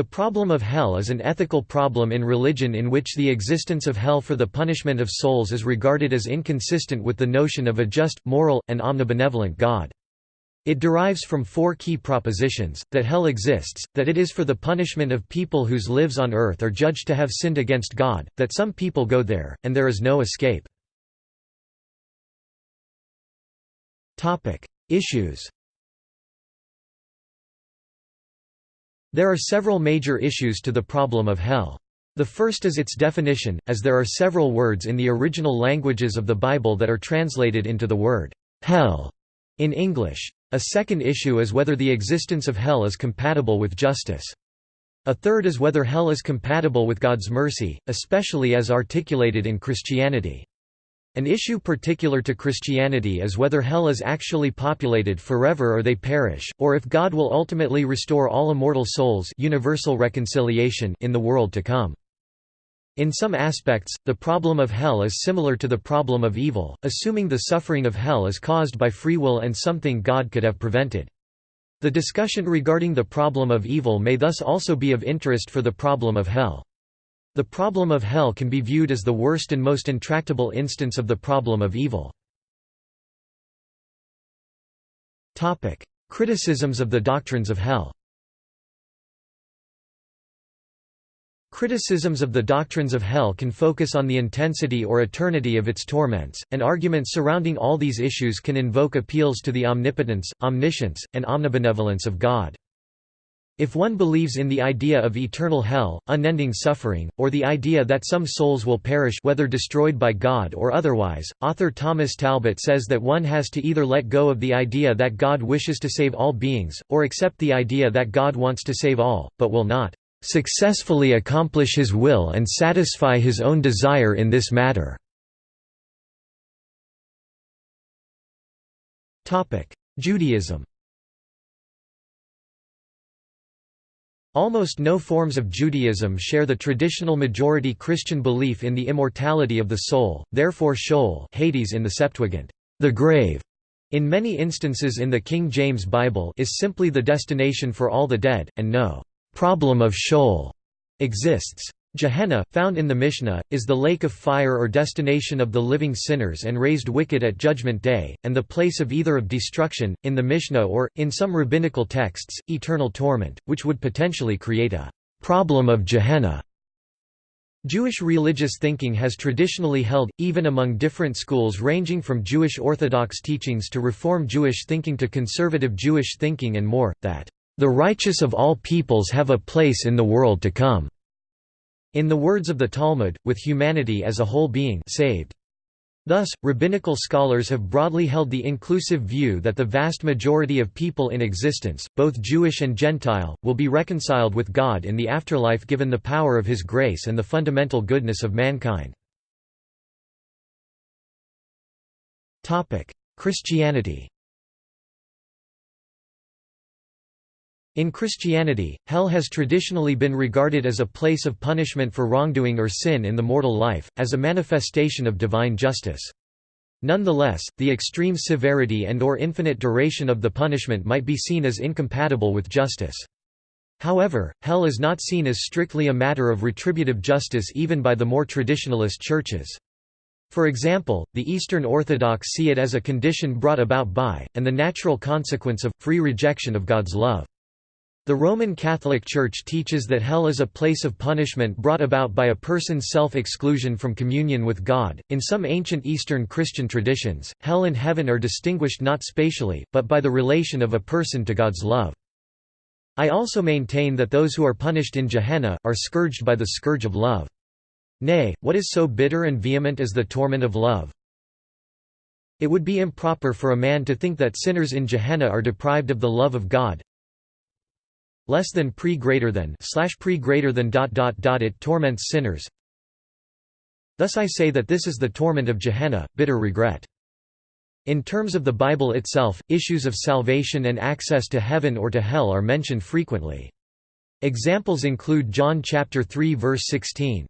The problem of hell is an ethical problem in religion in which the existence of hell for the punishment of souls is regarded as inconsistent with the notion of a just, moral, and omnibenevolent God. It derives from four key propositions, that hell exists, that it is for the punishment of people whose lives on earth are judged to have sinned against God, that some people go there, and there is no escape. Issues There are several major issues to the problem of hell. The first is its definition, as there are several words in the original languages of the Bible that are translated into the word hell in English. A second issue is whether the existence of hell is compatible with justice. A third is whether hell is compatible with God's mercy, especially as articulated in Christianity. An issue particular to Christianity is whether hell is actually populated forever or they perish, or if God will ultimately restore all immortal souls universal reconciliation in the world to come. In some aspects, the problem of hell is similar to the problem of evil, assuming the suffering of hell is caused by free will and something God could have prevented. The discussion regarding the problem of evil may thus also be of interest for the problem of hell. The problem of hell can be viewed as the worst and most intractable instance of the problem of evil. Criticisms of the doctrines of hell Criticisms of the doctrines of hell can focus on the intensity or eternity of its torments, and arguments surrounding all these issues can invoke appeals to the omnipotence, omniscience, and omnibenevolence of God. If one believes in the idea of eternal hell, unending suffering, or the idea that some souls will perish whether destroyed by God or otherwise, author Thomas Talbott says that one has to either let go of the idea that God wishes to save all beings, or accept the idea that God wants to save all, but will not successfully accomplish his will and satisfy his own desire in this matter. Judaism Almost no forms of Judaism share the traditional majority Christian belief in the immortality of the soul, therefore Sheol Hades in the Septuagint, the grave, in many instances in the King James Bible is simply the destination for all the dead, and no problem of Sheol exists. Gehenna, found in the Mishnah, is the lake of fire or destination of the living sinners and raised wicked at Judgment Day, and the place of either of destruction, in the Mishnah or, in some rabbinical texts, eternal torment, which would potentially create a problem of Gehenna. Jewish religious thinking has traditionally held, even among different schools ranging from Jewish Orthodox teachings to Reform Jewish thinking to conservative Jewish thinking and more, that the righteous of all peoples have a place in the world to come." In the words of the Talmud, with humanity as a whole being saved. Thus, rabbinical scholars have broadly held the inclusive view that the vast majority of people in existence, both Jewish and Gentile, will be reconciled with God in the afterlife given the power of His grace and the fundamental goodness of mankind. Christianity In Christianity, hell has traditionally been regarded as a place of punishment for wrongdoing or sin in the mortal life, as a manifestation of divine justice. Nonetheless, the extreme severity and or infinite duration of the punishment might be seen as incompatible with justice. However, hell is not seen as strictly a matter of retributive justice even by the more traditionalist churches. For example, the Eastern Orthodox see it as a condition brought about by, and the natural consequence of, free rejection of God's love. The Roman Catholic Church teaches that hell is a place of punishment brought about by a person's self-exclusion from communion with God. In some ancient Eastern Christian traditions, hell and heaven are distinguished not spatially, but by the relation of a person to God's love. I also maintain that those who are punished in Gehenna, are scourged by the scourge of love. Nay, what is so bitter and vehement as the torment of love? It would be improper for a man to think that sinners in Gehenna are deprived of the love of God, less than pre greater than slash pre greater than dot dot dot it torments sinners. Thus I say that this is the torment of Gehenna bitter regret. In terms of the Bible itself issues of salvation and access to heaven or to hell are mentioned frequently. Examples include John chapter 3 verse 16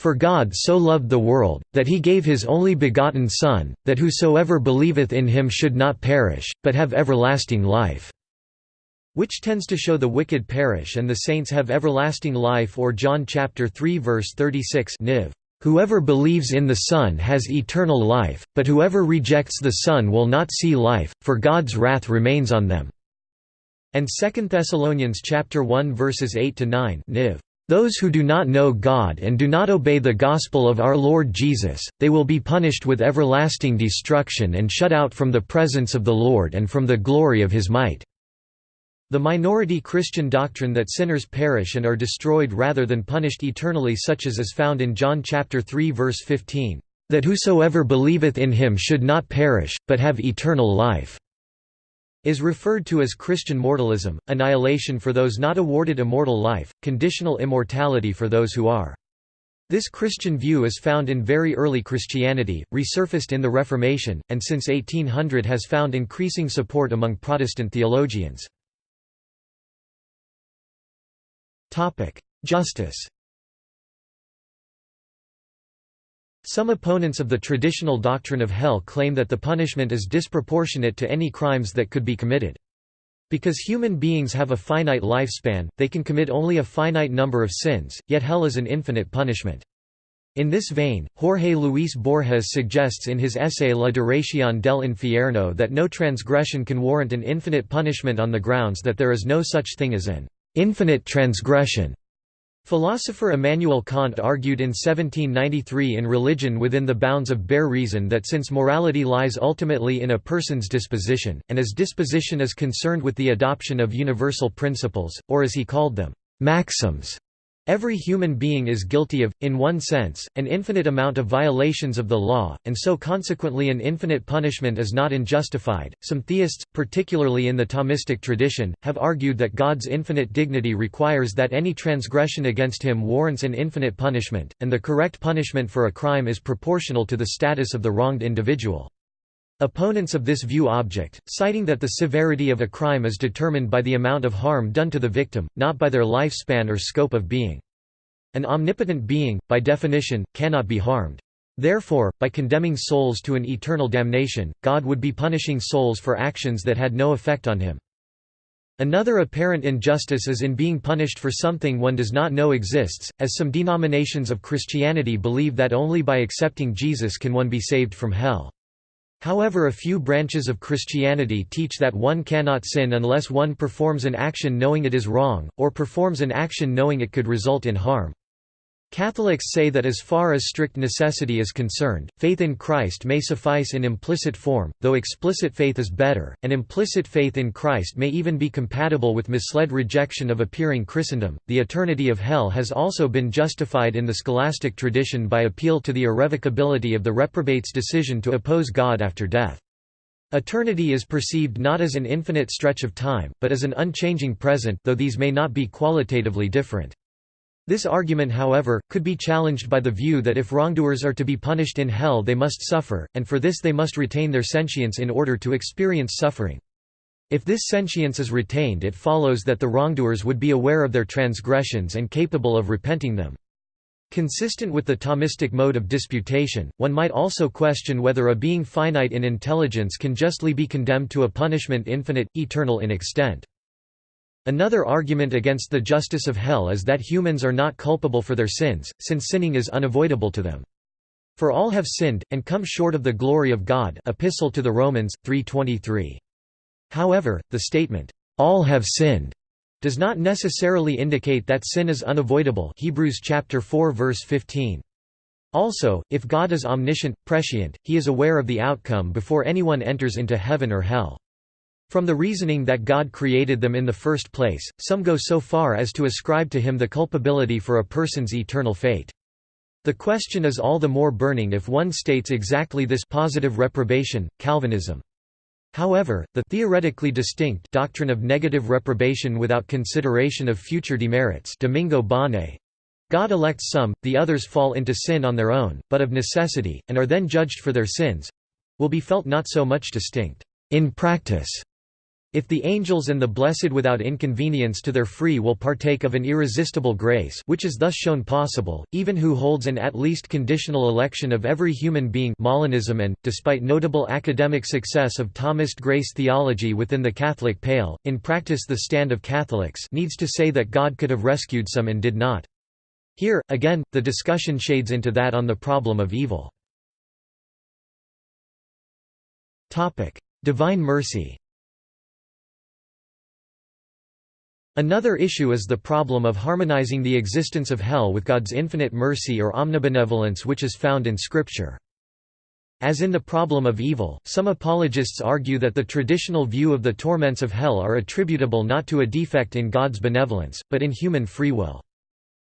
for God so loved the world, that he gave his only begotten Son, that whosoever believeth in him should not perish, but have everlasting life." Which tends to show the wicked perish and the saints have everlasting life or John chapter 3 verse 36 Niv. Whoever believes in the Son has eternal life, but whoever rejects the Son will not see life, for God's wrath remains on them." And 2 Thessalonians chapter 1 verses 8 to 9 Niv. Those who do not know God and do not obey the gospel of our Lord Jesus, they will be punished with everlasting destruction and shut out from the presence of the Lord and from the glory of his might. The minority Christian doctrine that sinners perish and are destroyed rather than punished eternally such as is found in John chapter 3 verse 15, "...that whosoever believeth in him should not perish, but have eternal life." is referred to as Christian mortalism, annihilation for those not awarded immortal life, conditional immortality for those who are. This Christian view is found in very early Christianity, resurfaced in the Reformation, and since 1800 has found increasing support among Protestant theologians. Justice Some opponents of the traditional doctrine of hell claim that the punishment is disproportionate to any crimes that could be committed. Because human beings have a finite lifespan, they can commit only a finite number of sins, yet hell is an infinite punishment. In this vein, Jorge Luis Borges suggests in his essay La duración del infierno that no transgression can warrant an infinite punishment on the grounds that there is no such thing as an infinite transgression. Philosopher Immanuel Kant argued in 1793 in Religion within the bounds of bare reason that since morality lies ultimately in a person's disposition, and as disposition is concerned with the adoption of universal principles, or as he called them, maxims, Every human being is guilty of, in one sense, an infinite amount of violations of the law, and so consequently an infinite punishment is not unjustified. Some theists, particularly in the Thomistic tradition, have argued that God's infinite dignity requires that any transgression against him warrants an infinite punishment, and the correct punishment for a crime is proportional to the status of the wronged individual. Opponents of this view object, citing that the severity of a crime is determined by the amount of harm done to the victim, not by their lifespan or scope of being. An omnipotent being, by definition, cannot be harmed. Therefore, by condemning souls to an eternal damnation, God would be punishing souls for actions that had no effect on him. Another apparent injustice is in being punished for something one does not know exists, as some denominations of Christianity believe that only by accepting Jesus can one be saved from hell. However a few branches of Christianity teach that one cannot sin unless one performs an action knowing it is wrong, or performs an action knowing it could result in harm. Catholics say that as far as strict necessity is concerned, faith in Christ may suffice in implicit form, though explicit faith is better, and implicit faith in Christ may even be compatible with misled rejection of appearing Christendom. The eternity of hell has also been justified in the scholastic tradition by appeal to the irrevocability of the reprobate's decision to oppose God after death. Eternity is perceived not as an infinite stretch of time, but as an unchanging present though these may not be qualitatively different. This argument however, could be challenged by the view that if wrongdoers are to be punished in hell they must suffer, and for this they must retain their sentience in order to experience suffering. If this sentience is retained it follows that the wrongdoers would be aware of their transgressions and capable of repenting them. Consistent with the Thomistic mode of disputation, one might also question whether a being finite in intelligence can justly be condemned to a punishment infinite, eternal in extent. Another argument against the justice of hell is that humans are not culpable for their sins, since sinning is unavoidable to them. For all have sinned, and come short of the glory of God Epistle to the Romans, 3.23. However, the statement, "'all have sinned' does not necessarily indicate that sin is unavoidable Hebrews chapter 4 verse 15. Also, if God is omniscient, prescient, he is aware of the outcome before anyone enters into heaven or hell. From the reasoning that God created them in the first place, some go so far as to ascribe to him the culpability for a person's eternal fate. The question is all the more burning if one states exactly this positive reprobation, Calvinism. However, the theoretically distinct doctrine of negative reprobation without consideration of future demerits Domingo Báñez, God elects some, the others fall into sin on their own, but of necessity, and are then judged for their sins will be felt not so much distinct in practice If the angels and the blessed without inconvenience to their free will partake of an irresistible grace which is thus shown possible, even who holds an at least conditional election of every human being Molinism and, despite notable academic success of Thomist grace theology within the Catholic pale, in practice the stand of Catholics needs to say that God could have rescued some and did not. Here, again, the discussion shades into that on the problem of evil. Divine mercy Another issue is the problem of harmonizing the existence of hell with God's infinite mercy or omnibenevolence which is found in Scripture. As in the problem of evil, some apologists argue that the traditional view of the torments of hell are attributable not to a defect in God's benevolence, but in human free will.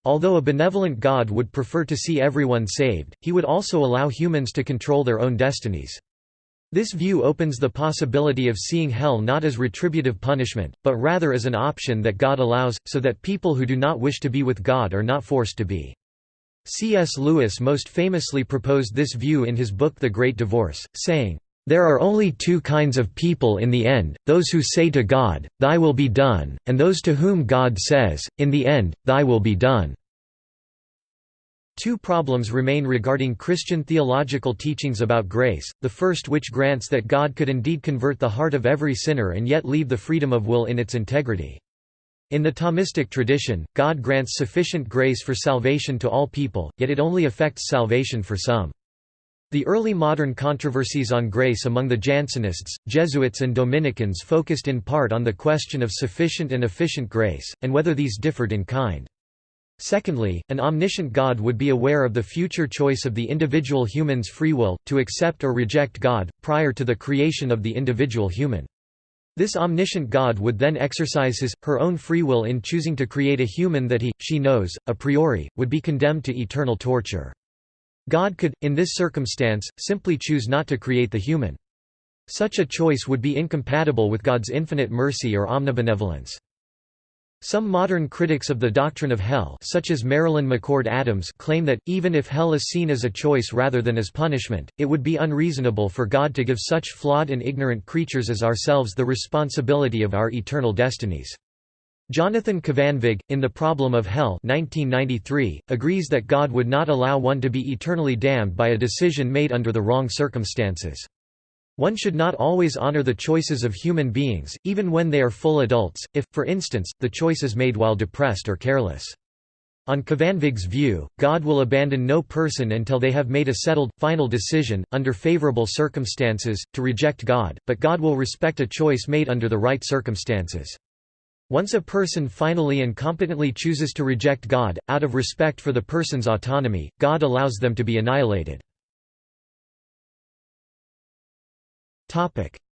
Although a benevolent God would prefer to see everyone saved, he would also allow humans to control their own destinies. This view opens the possibility of seeing hell not as retributive punishment, but rather as an option that God allows, so that people who do not wish to be with God are not forced to be. C.S. Lewis most famously proposed this view in his book The Great Divorce, saying, "...there are only two kinds of people in the end, those who say to God, Thy will be done, and those to whom God says, In the end, Thy will be done." Two problems remain regarding Christian theological teachings about grace, the first which grants that God could indeed convert the heart of every sinner and yet leave the freedom of will in its integrity. In the Thomistic tradition, God grants sufficient grace for salvation to all people, yet it only affects salvation for some. The early modern controversies on grace among the Jansenists, Jesuits and Dominicans focused in part on the question of sufficient and efficient grace, and whether these differed in kind. Secondly, an omniscient God would be aware of the future choice of the individual human's free will, to accept or reject God, prior to the creation of the individual human. This omniscient God would then exercise his, her own free will in choosing to create a human that he, she knows, a priori, would be condemned to eternal torture. God could, in this circumstance, simply choose not to create the human. Such a choice would be incompatible with God's infinite mercy or omnibenevolence. Some modern critics of the doctrine of hell such as Marilyn McCord Adams claim that, even if hell is seen as a choice rather than as punishment, it would be unreasonable for God to give such flawed and ignorant creatures as ourselves the responsibility of our eternal destinies. Jonathan Kvanvig, in The Problem of Hell 1993, agrees that God would not allow one to be eternally damned by a decision made under the wrong circumstances. One should not always honor the choices of human beings, even when they are full adults, if, for instance, the choice is made while depressed or careless. On Kvanvig's view, God will abandon no person until they have made a settled, final decision, under favorable circumstances, to reject God, but God will respect a choice made under the right circumstances. Once a person finally and competently chooses to reject God, out of respect for the person's autonomy, God allows them to be annihilated.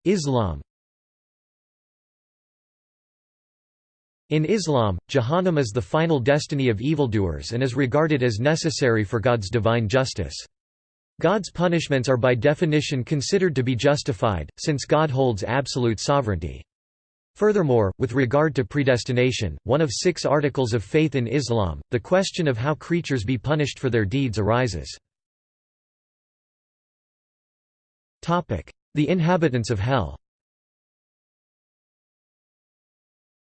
Islam In Islam, Jahannam is the final destiny of evildoers and is regarded as necessary for God's divine justice. God's punishments are by definition considered to be justified, since God holds absolute sovereignty. Furthermore, with regard to predestination, one of six articles of faith in Islam, the question of how creatures be punished for their deeds arises. The inhabitants of hell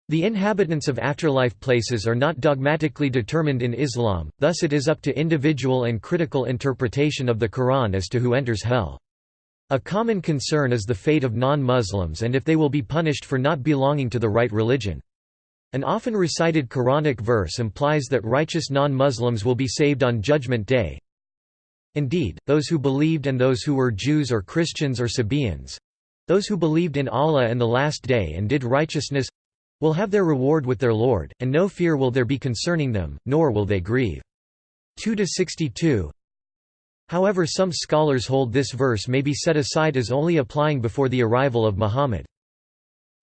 The inhabitants of afterlife places are not dogmatically determined in Islam, thus it is up to individual and critical interpretation of the Quran as to who enters hell. A common concern is the fate of non-Muslims and if they will be punished for not belonging to the right religion. An often recited Quranic verse implies that righteous non-Muslims will be saved on Judgment Day, Indeed, those who believed and those who were Jews or Christians or Sabaeans—those who believed in Allah and the Last Day and did righteousness—will have their reward with their Lord, and no fear will there be concerning them, nor will they grieve. 2–62 However some scholars hold this verse may be set aside as only applying before the arrival of Muhammad.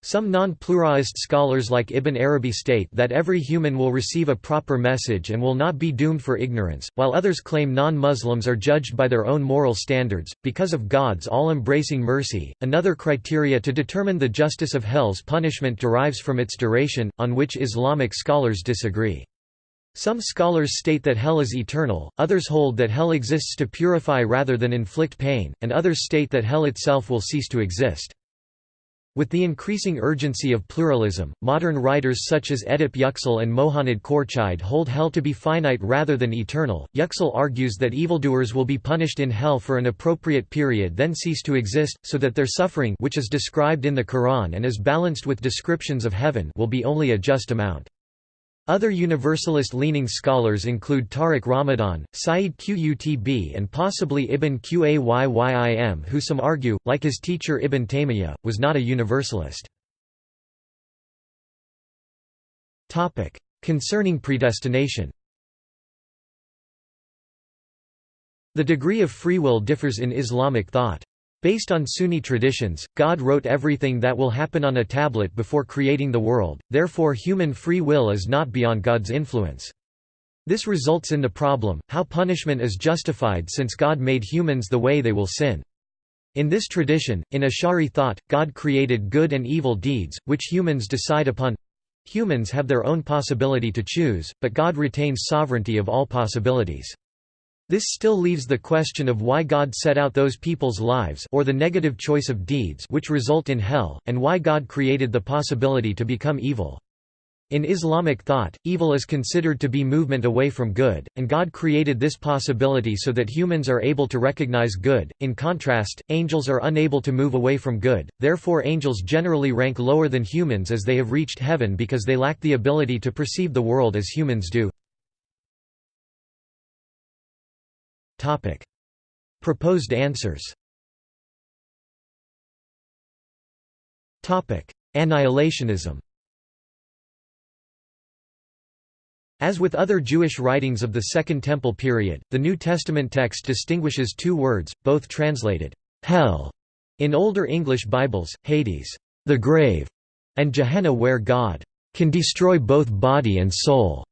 Some non-pluralist scholars like Ibn Arabi state that every human will receive a proper message and will not be doomed for ignorance, while others claim non-Muslims are judged by their own moral standards, because of God's all-embracing mercy. Another criteria to determine the justice of hell's punishment derives from its duration, on which Islamic scholars disagree. Some scholars state that hell is eternal, others hold that hell exists to purify rather than inflict pain, and others state that hell itself will cease to exist. With the increasing urgency of pluralism, modern writers such as Edip Yüksel and Mohanad Khorchide hold hell to be finite rather than eternal. Yüksel argues that evildoers will be punished in hell for an appropriate period then cease to exist, so that their suffering which is described in the Quran and is balanced with descriptions of heaven will be only a just amount. Other Universalist-leaning scholars include Tariq Ramadan, Sayyid Qutb and possibly Ibn Qayyim who some argue, like his teacher Ibn Taymiyyah, was not a Universalist. Concerning predestination The degree of free will differs in Islamic thought. Based on Sunni traditions, God wrote everything that will happen on a tablet before creating the world, therefore human free will is not beyond God's influence. This results in the problem, how punishment is justified since God made humans the way they will sin. In this tradition, in Ash'ari thought, God created good and evil deeds, which humans decide upon. Humans have their own possibility to choose, but God retains sovereignty of all possibilities. This still leaves the question of why God set out those people's lives or the negative choice of deeds which result in hell, and why God created the possibility to become evil. In Islamic thought, evil is considered to be movement away from good, and God created this possibility so that humans are able to recognize good. In contrast, angels are unable to move away from good, therefore, angels generally rank lower than humans as they have reached heaven because they lack the ability to perceive the world as humans do. Topic. Proposed answers Topic. Annihilationism As with other Jewish writings of the Second Temple period, the New Testament text distinguishes two words, both translated, hell, in older English Bibles, Hades, the grave, and Gehenna where God can destroy both body and soul.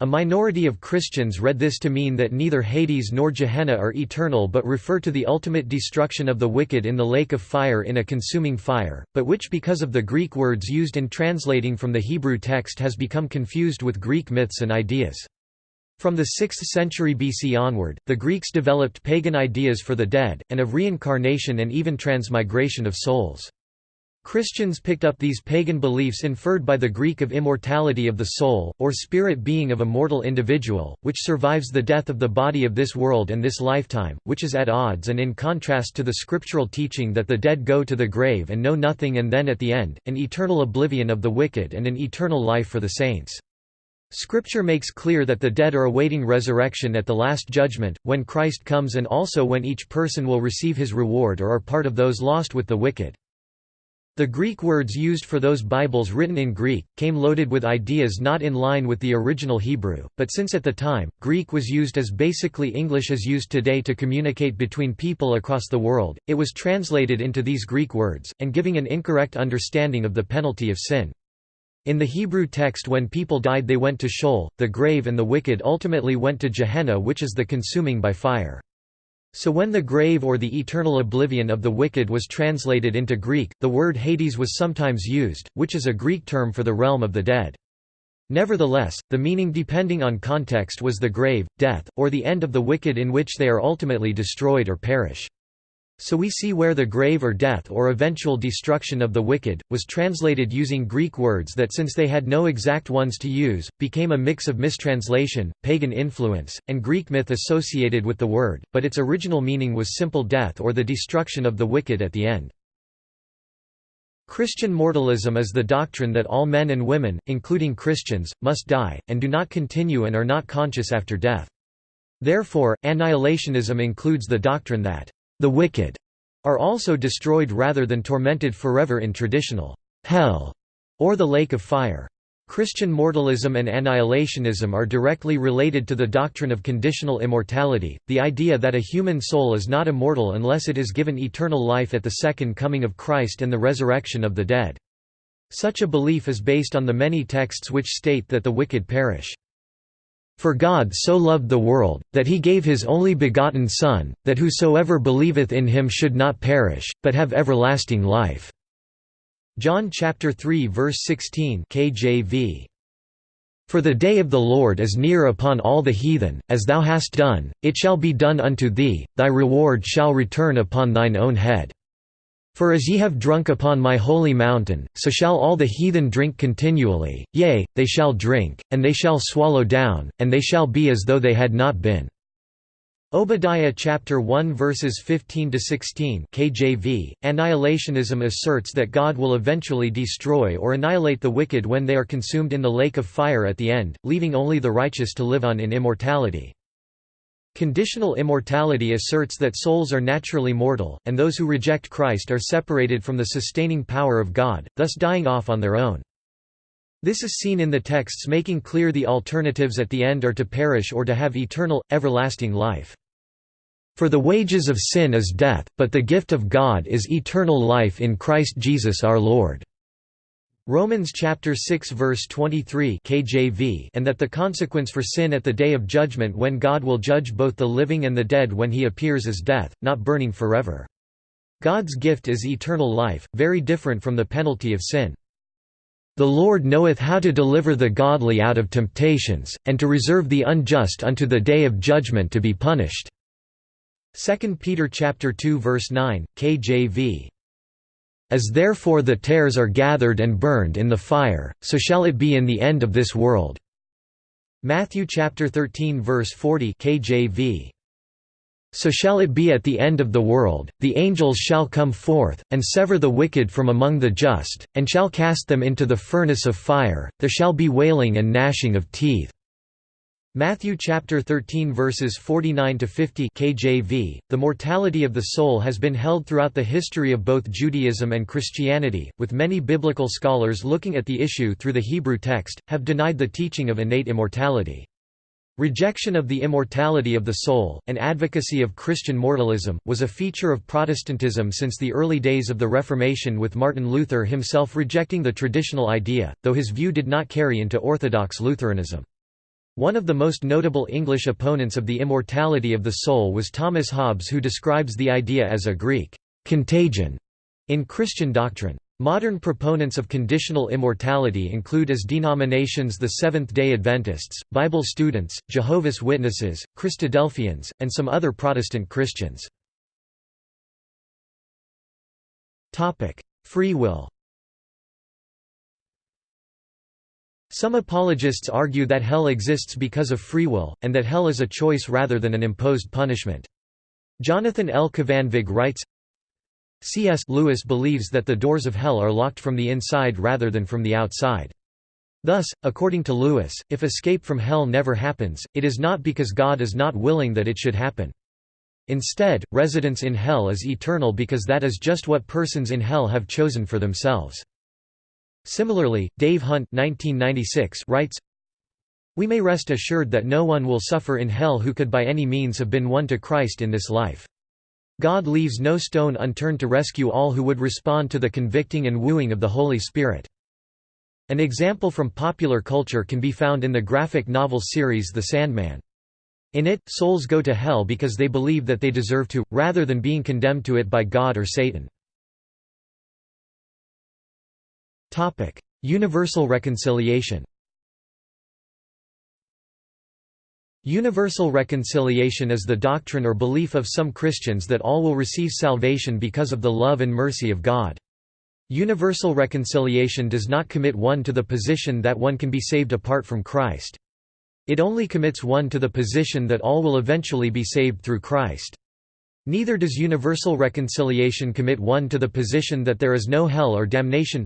A minority of Christians read this to mean that neither Hades nor Gehenna are eternal but refer to the ultimate destruction of the wicked in the lake of fire in a consuming fire, but which because of the Greek words used in translating from the Hebrew text has become confused with Greek myths and ideas. From the 6th century BC onward, the Greeks developed pagan ideas for the dead, and of reincarnation and even transmigration of souls. Christians picked up these pagan beliefs inferred by the Greek of immortality of the soul, or spirit being of a mortal individual, which survives the death of the body of this world and this lifetime, which is at odds and in contrast to the scriptural teaching that the dead go to the grave and know nothing and then at the end, an eternal oblivion of the wicked and an eternal life for the saints. Scripture makes clear that the dead are awaiting resurrection at the Last Judgment, when Christ comes and also when each person will receive his reward or are part of those lost with the wicked. The Greek words used for those Bibles written in Greek, came loaded with ideas not in line with the original Hebrew, but since at the time, Greek was used as basically English is used today to communicate between people across the world, it was translated into these Greek words, and giving an incorrect understanding of the penalty of sin. In the Hebrew text when people died they went to Sheol, the grave and the wicked ultimately went to Gehenna which is the consuming by fire. So when the grave or the eternal oblivion of the wicked was translated into Greek, the word Hades was sometimes used, which is a Greek term for the realm of the dead. Nevertheless, the meaning depending on context was the grave, death, or the end of the wicked in which they are ultimately destroyed or perish. So we see where the grave or death or eventual destruction of the wicked, was translated using Greek words that since they had no exact ones to use, became a mix of mistranslation, pagan influence, and Greek myth associated with the word, but its original meaning was simple death or the destruction of the wicked at the end. Christian mortalism is the doctrine that all men and women, including Christians, must die, and do not continue and are not conscious after death. Therefore, annihilationism includes the doctrine that the wicked are also destroyed rather than tormented forever in traditional hell or the lake of fire. Christian mortalism and annihilationism are directly related to the doctrine of conditional immortality, the idea that a human soul is not immortal unless it is given eternal life at the second coming of Christ and the resurrection of the dead. Such a belief is based on the many texts which state that the wicked perish. For God so loved the world, that he gave his only begotten Son, that whosoever believeth in him should not perish, but have everlasting life." John chapter 3 verse 16 KJV. For the day of the Lord is near upon all the heathen, as thou hast done, it shall be done unto thee, thy reward shall return upon thine own head. For as ye have drunk upon my holy mountain, so shall all the heathen drink continually, yea, they shall drink, and they shall swallow down, and they shall be as though they had not been." Obadiah chapter 1 verses 15 to 16 KJV Annihilationism asserts that God will eventually destroy or annihilate the wicked when they are consumed in the lake of fire at the end leaving only the righteous to live on in immortality Conditional immortality asserts that souls are naturally mortal, and those who reject Christ are separated from the sustaining power of God, thus dying off on their own. This is seen in the texts making clear the alternatives at the end are to perish or to have eternal, everlasting life. For the wages of sin is death, but the gift of God is eternal life in Christ Jesus our Lord. Romans chapter 6 verse 23 KJV and that the consequence for sin at the day of judgment when God will judge both the living and the dead when he appears is death, not burning forever. God's gift is eternal life, very different from the penalty of sin. The Lord knoweth how to deliver the godly out of temptations, and to reserve the unjust unto the day of judgment to be punished." 2 Peter chapter 2 verse 9, KJV as therefore the tares are gathered and burned in the fire, so shall it be in the end of this world." Matthew chapter 13 verse 40 KJV. So shall it be at the end of the world, the angels shall come forth, and sever the wicked from among the just, and shall cast them into the furnace of fire, there shall be wailing and gnashing of teeth. Matthew chapter 13 verses 49 to 50 KJV The mortality of the soul has been held throughout the history of both Judaism and Christianity with many biblical scholars looking at the issue through the Hebrew text have denied the teaching of innate immortality Rejection of the immortality of the soul, and advocacy of Christian mortalism, was a feature of Protestantism since the early days of the Reformation with Martin Luther himself rejecting the traditional idea, though his view did not carry into Orthodox Lutheranism. One of the most notable English opponents of the immortality of the soul was Thomas Hobbes who describes the idea as a Greek «contagion» in Christian doctrine. Modern proponents of conditional immortality include as denominations the Seventh-day Adventists, Bible students, Jehovah's Witnesses, Christadelphians, and some other Protestant Christians. Free will Some apologists argue that hell exists because of free will, and that hell is a choice rather than an imposed punishment. Jonathan L. Kvanvig writes, C.S. Lewis believes that the doors of hell are locked from the inside rather than from the outside. Thus, according to Lewis, if escape from hell never happens, it is not because God is not willing that it should happen. Instead, residence in hell is eternal because that is just what persons in hell have chosen for themselves. Similarly, Dave Hunt 1996 writes, We may rest assured that no one will suffer in hell who could by any means have been won to Christ in this life. God leaves no stone unturned to rescue all who would respond to the convicting and wooing of the Holy Spirit. An example from popular culture can be found in the graphic novel series The Sandman. In it, souls go to hell because they believe that they deserve to, rather than being condemned to it by God or Satan. Topic: Universal reconciliation. Universal reconciliation is the doctrine or belief of some Christians that all will receive salvation because of the love and mercy of God. Universal reconciliation does not commit one to the position that one can be saved apart from Christ. It only commits one to the position that all will eventually be saved through Christ. Neither does universal reconciliation commit one to the position that there is no hell or damnation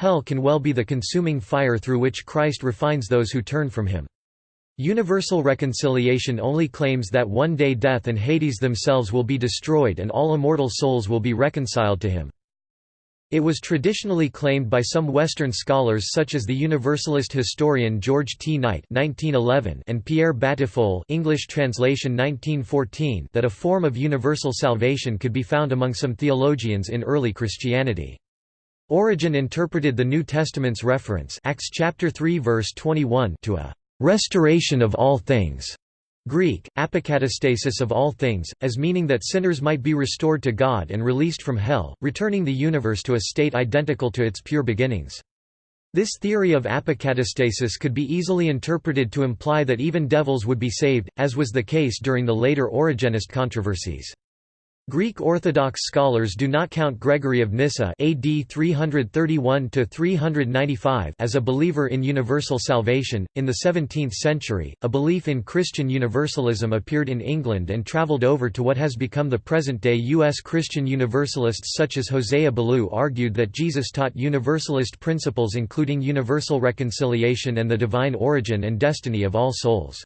Hell can well be the consuming fire through which Christ refines those who turn from him. Universal reconciliation only claims that one day death and Hades themselves will be destroyed and all immortal souls will be reconciled to him. It was traditionally claimed by some Western scholars such as the Universalist historian George T. Knight (1911) and Pierre Batiffol (English translation 1914) that a form of universal salvation could be found among some theologians in early Christianity. Origen interpreted the New Testament's reference Acts chapter 3 verse 21 to a restoration of all things. Greek, apokatastasis of all things, as meaning that sinners might be restored to God and released from hell, returning the universe to a state identical to its pure beginnings. This theory of apokatastasis could be easily interpreted to imply that even devils would be saved, as was the case during the later Origenist controversies. Greek Orthodox scholars do not count Gregory of Nyssa AD 331-395 as a believer in universal salvation. In the 17th century, a belief in Christian universalism appeared in England and traveled over to what has become the present-day U.S. Christian Universalists such as Hosea Ballou argued that Jesus taught universalist principles including universal reconciliation and the divine origin and destiny of all souls.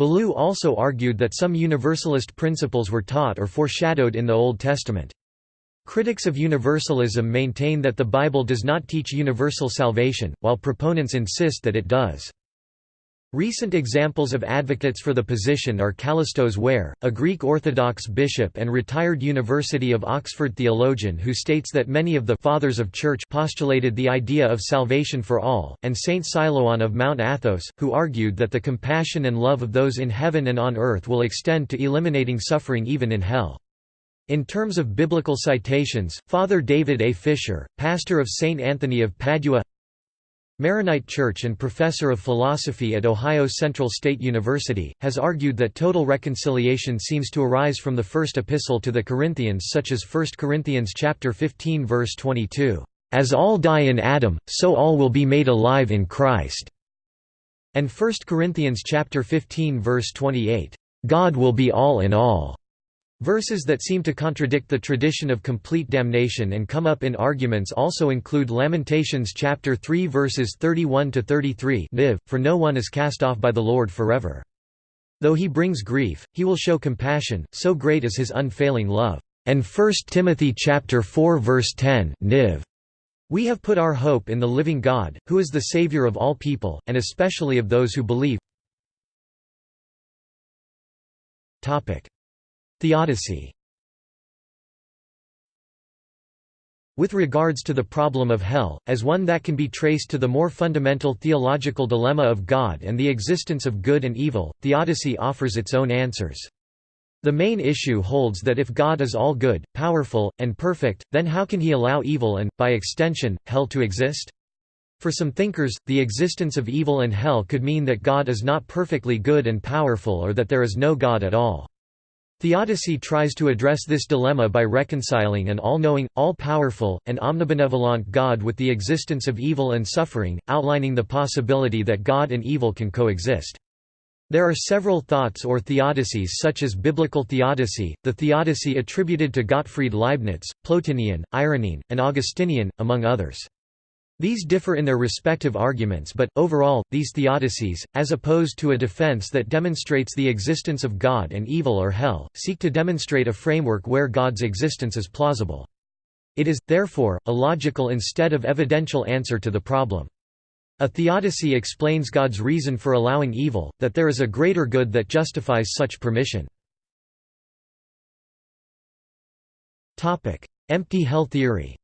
Ballou also argued that some Universalist principles were taught or foreshadowed in the Old Testament. Critics of universalism maintain that the Bible does not teach universal salvation, while proponents insist that it does. Recent examples of advocates for the position are Kallistos Ware, a Greek Orthodox bishop and retired University of Oxford theologian who states that many of the «fathers of church» postulated the idea of salvation for all, and Saint Silouan of Mount Athos, who argued that the compassion and love of those in heaven and on earth will extend to eliminating suffering even in hell. In terms of biblical citations, Father David A. Fisher, pastor of St. Anthony of Padua Maronite Church and professor of philosophy at Ohio Central State University, has argued that total reconciliation seems to arise from the first epistle to the Corinthians such as 1 Corinthians chapter 15 verse 22, "As all die in Adam, so all will be made alive in Christ." And 1 Corinthians chapter 15 verse 28, "God will be all in all." Verses that seem to contradict the tradition of complete damnation and come up in arguments also include Lamentations chapter 3 verses 31 to 33, Niv, for no one is cast off by the Lord forever. Though he brings grief, he will show compassion, so great is his unfailing love. And 1 Timothy chapter 4 verse 10, Niv. We have put our hope in the living God, who is the Savior of all people, and especially of those who believe. Theodicy With regards to the problem of hell, as one that can be traced to the more fundamental theological dilemma of God and the existence of good and evil, theodicy offers its own answers. The main issue holds that if God is all good, powerful, and perfect, then how can he allow evil and, by extension, hell to exist? For some thinkers, the existence of evil and hell could mean that God is not perfectly good and powerful or that there is no God at all. Theodicy tries to address this dilemma by reconciling an all-knowing, all-powerful, and omnibenevolent God with the existence of evil and suffering, outlining the possibility that God and evil can coexist. There are several thoughts or theodicies such as biblical theodicy, the theodicy attributed to Gottfried Leibniz, Plotinian, Irenaean, and Augustinian, among others. These differ in their respective arguments but, overall, these theodicies, as opposed to a defense that demonstrates the existence of God and evil or hell, seek to demonstrate a framework where God's existence is plausible. It is, therefore, a logical instead of evidential answer to the problem. A theodicy explains God's reason for allowing evil, that there is a greater good that justifies such permission. Empty hell theory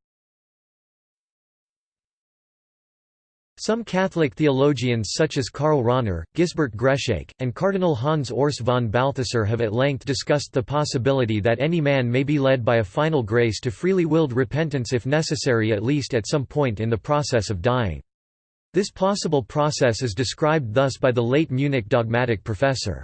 Some Catholic theologians such as Karl Rahner, Gisbert Greshake, and Cardinal Hans Urs von Balthasar have at length discussed the possibility that any man may be led by a final grace to freely willed repentance if necessary at least at some point in the process of dying. This possible process is described thus by the late Munich dogmatic professor.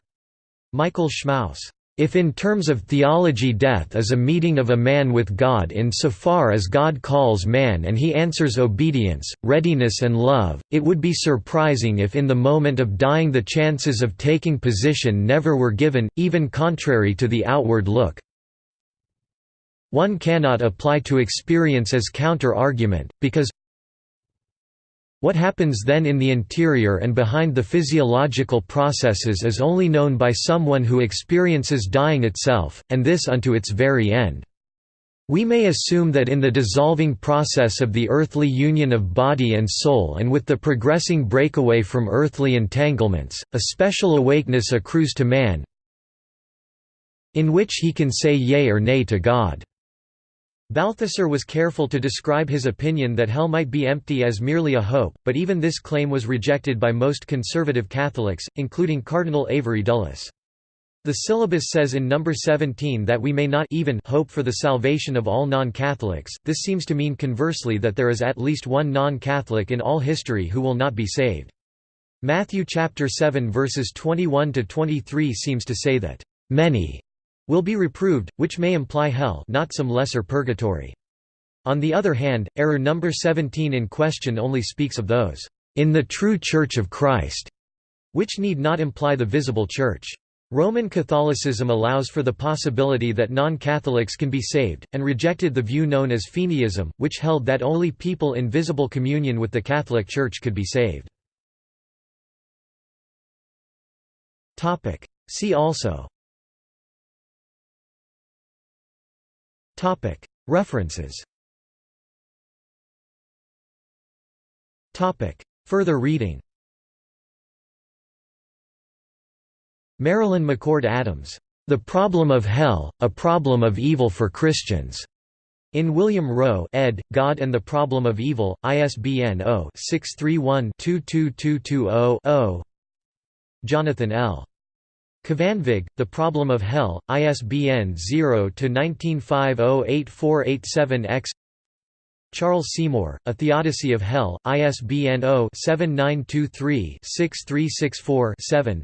Michael Schmaus if in terms of theology death is a meeting of a man with God in so far as God calls man and he answers obedience, readiness and love, it would be surprising if in the moment of dying the chances of taking position never were given, even contrary to the outward look. One cannot apply to experience as counter-argument, because what happens then in the interior and behind the physiological processes is only known by someone who experiences dying itself, and this unto its very end. We may assume that in the dissolving process of the earthly union of body and soul and with the progressing breakaway from earthly entanglements, a special awakeness accrues to man in which he can say yea or nay to God. Balthasar was careful to describe his opinion that hell might be empty as merely a hope, but even this claim was rejected by most conservative Catholics, including Cardinal Avery Dulles. The syllabus says in number 17 that we may not even hope for the salvation of all non-Catholics. This seems to mean conversely that there is at least one non-Catholic in all history who will not be saved. Matthew chapter 7 verses 21 to 23 seems to say that many will be reproved, which may imply hell not some lesser purgatory. On the other hand, error number 17 in question only speaks of those in the true Church of Christ, which need not imply the visible Church. Roman Catholicism allows for the possibility that non-Catholics can be saved, and rejected the view known as Feeneyism, which held that only people in visible communion with the Catholic Church could be saved. See also References. Further reading. Marilyn McCord Adams, "'The Problem of Hell, A Problem of Evil for Christians' In William Rowe ed., God and the Problem of Evil, ISBN 0-631-22220-0 Jonathan L. Kvanvig, The Problem of Hell, ISBN 0-19508487-X Charles Seymour, A Theodicy of Hell, ISBN 0-7923-6364-7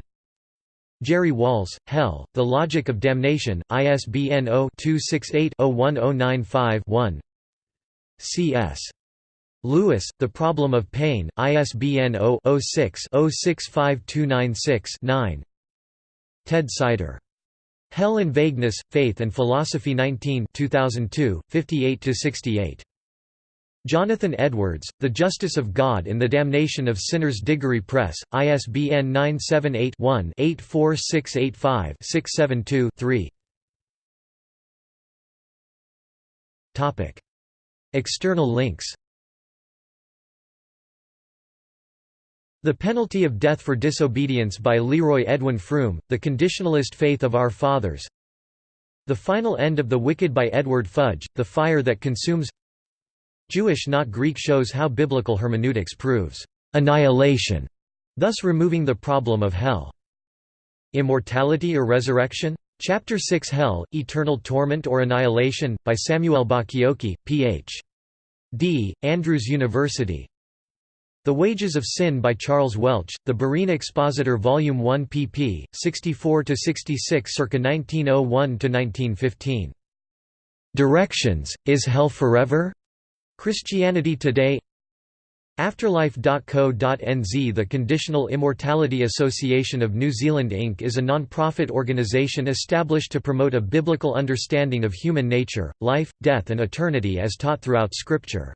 Jerry Walls, Hell, The Logic of Damnation, ISBN 0-268-01095-1 C.S. Lewis, The Problem of Pain, ISBN 0-06-065296-9 Ted Sider. Hell and Vagueness, Faith and Philosophy 19 2002, 58–68. Jonathan Edwards, The Justice of God in the Damnation of Sinners Diggory Press, ISBN 978-1-84685-672-3 External links The Penalty of Death for Disobedience by Leroy Edwin Froom, The Conditionalist Faith of Our Fathers The Final End of the Wicked by Edward Fudge, The Fire That Consumes Jewish not Greek shows how biblical hermeneutics proves annihilation, thus removing the problem of hell. Immortality or Resurrection? Chapter 6 Hell, Eternal Torment or Annihilation, by Samuel Bacchiocchi, Ph.D., Andrews University the Wages of Sin by Charles Welch, The Berean Expositor Volume 1 pp. 64–66 circa 1901–1915. Directions, Is Hell Forever? Christianity Today Afterlife.co.nz The Conditional Immortality Association of New Zealand Inc. is a non-profit organisation established to promote a biblical understanding of human nature, life, death and eternity as taught throughout Scripture.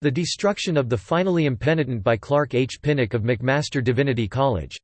The Destruction of the Finally Impenitent by Clark H. Pinnock of McMaster Divinity College